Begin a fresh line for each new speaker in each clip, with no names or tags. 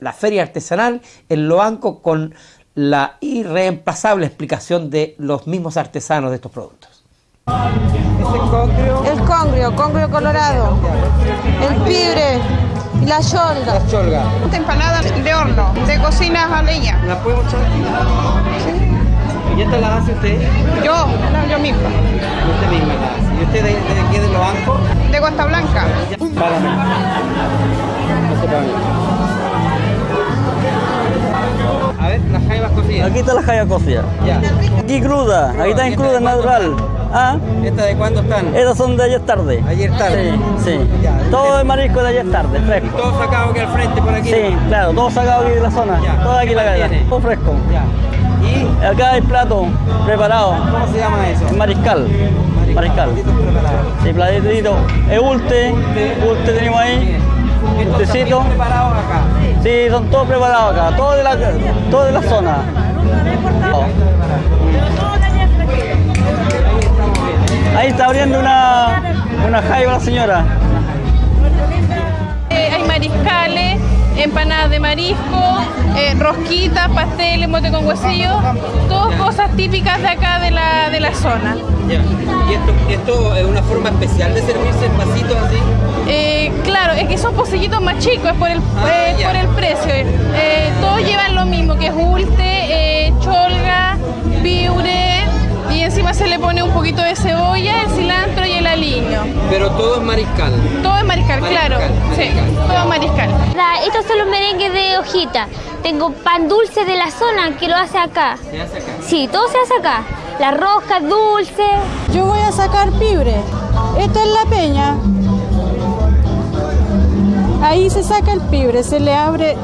la feria artesanal en Loanco con la irreemplazable explicación de los mismos artesanos de estos productos.
¿Es el congrio?
El congrio, congrio colorado, el pibre y la yolga.
La cholga.
Esta empanada de horno, de cocina a leña.
¿La podemos echar aquí? Sí. ¿Y esta la hace usted?
Yo, no, yo misma.
Usted misma la hace. ¿Y usted de, de aquí de Loanco?
De Costa Blanca.
Párame. No se ver, las jaivas cocidas.
Aquí está la jaya cocida.
Ya.
Aquí cruda, aquí está en cruda natural. ¿Ah?
¿Esta de cuándo están?
Estas son de ayer tarde.
Ayer tarde.
Sí, sí.
Ya.
Todo de marisco de ayer tarde,
Y
fresco.
todo sacado aquí al frente por aquí.
Sí, claro, todo sacado aquí de la zona.
Ya.
Todo aquí
¿Qué
la cadena. Todo fresco.
Ya. ¿Y
Acá hay plato preparado.
cómo se llama eso?
Mariscal. Mariscal.
Platitos preparados.
Sí, platito. Es ulte. Ulte tenemos ahí.
Preparados acá.
Sí, son todos preparados acá. Todo de la, todo de la zona. Ahí está abriendo una, una jaiba la señora.
Eh, hay mariscales, empanadas de marisco, eh, rosquitas, pasteles, mote con huesillo, todas cosas típicas de acá de la, de la zona.
Ya. ¿Y esto, esto es una forma especial de servirse en vasitos así?
Eh, son pocillitos más chicos, es por el,
Ah,
eh, por el precio. Eh, todos llevan lo mismo, que es ulte, eh, cholga, piure, y encima se le pone un poquito de cebolla, el cilantro y el aliño.
Pero todo es mariscal.
Todo es mariscal,
Mariscal,
claro. Sí, todo es mariscal.
Estos son los merengues de hojita. Tengo pan dulce de la zona que lo hace acá.
Se hace acá.
Sí, todo se hace acá. Las roscas dulces.
Yo voy a sacar pibre. Esta es la peña. Ahí se saca el pibre, se le abre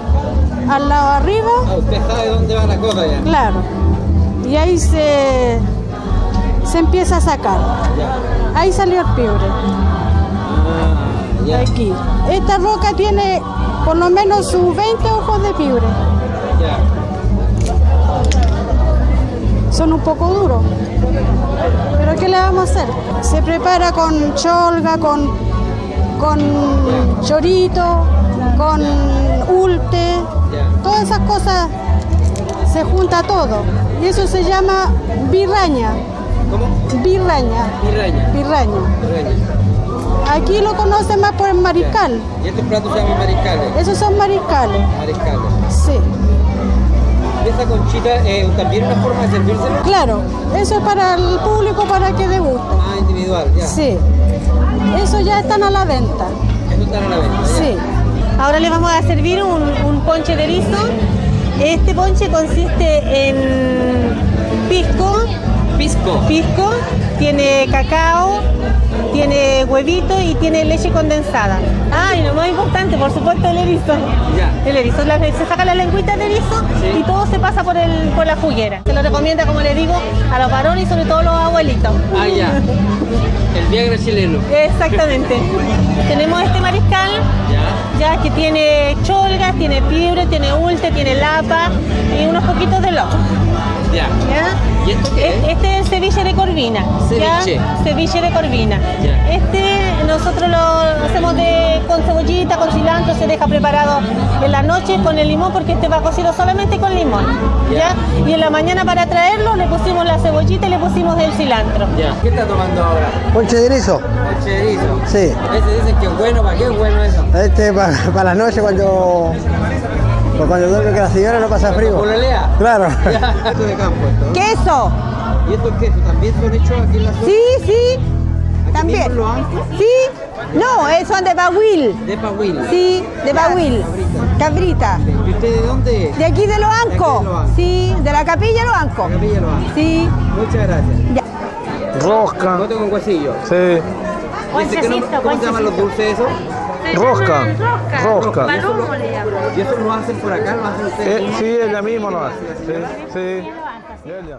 al lado arriba,
Ah, usted sabe dónde va la cosa ya.
claro. Y ahí se, se empieza a sacar.
Ya.
Ahí salió el pibre.
Ah, ya.
Aquí. Esta roca tiene por lo menos sus 20 ojos de pibre.
Ya.
Son un poco duros. Pero ¿qué le vamos a hacer? Se prepara con cholga, con, con chorito, con ulte. Todas esas cosas se junta todo. Y eso se llama birraña.
¿Cómo?
Birraña. Birraña.
Piraña.
Aquí lo conocen más por el mariscal.
Y estos platos se llaman mariscales.
Esos son mariscales.
Mariscales.
Sí.
¿Y esa conchita eh, también es una forma de servírselo?
Claro, eso es para el público para que deguste.
Ah, individual, ya.
Sí. Eso ya están a la venta.
Eso está a la venta. ya.
Sí.
Ahora le vamos a servir un, un ponche de erizo. Este ponche consiste en pisco,
Pisco.
pisco, tiene cacao, tiene huevito y tiene leche condensada. Ah, y lo más importante, por supuesto, el erizo.
Ya.
El erizo, la- se saca la lengüita de erizo
Sí.
y todo se pasa por, el, por la juguera. Se lo recomienda, como le digo, a los varones y sobre todo a los abuelitos.
Ah, ya. El Viagra chileno.
Exactamente. Tenemos este mariscal
Ya.
ya que tiene cholgas, tiene pibre, tiene ulte, tiene lapa y unos poquitos de loco.
Ya.
¿ya?
¿Y esto qué es?
Este ceviche de corvina. ¿ya?
Ceviche.
Ceviche de corvina.
Ya.
Este nosotros lo hacemos de, con cebollita, con cilantro, se deja preparado en la noche con el limón porque este va cocido solamente con limón.
Ya.
¿ya? Y en la mañana para traerlo le pusimos la cebollita y le pusimos el cilantro.
Ya. ¿Qué está tomando ahora?
Ponche de erizo.
El cherizo.
Sí.
Ese dicen que es bueno, ¿para qué es bueno eso?
Este para la noche cuando, pues cuando duerme que la señora no pasa frío.
¿Pololea?
Claro.
Ya. Esto de campo esto. ¿no?
Queso.
¿Y estos quesos también son hechos aquí en la zona?
Sí, sí.
¿Aquí
También.
Los Ancos?
Sí. No, eh, son de Bahuil.
De Pahuila.
Sí, de Bahuil. Cabrita.
¿Y usted de dónde es?
De aquí de
De de
Loanco.
Loanco.
Sí, de la capilla Loanco.
Capilla Los Ancos.
Sí.
Muchas gracias.
Ya.
Rosca.
Voto con huesillo.
Sí.
No- ¿Cómo se llaman los dulces esos?
Rosca. Rosca.
¿Y eso, lo, ¿Y eso lo hacen por acá? ¿Lo hacen ustedes?
sí, ella misma lo hace. Sí, sí. Ella.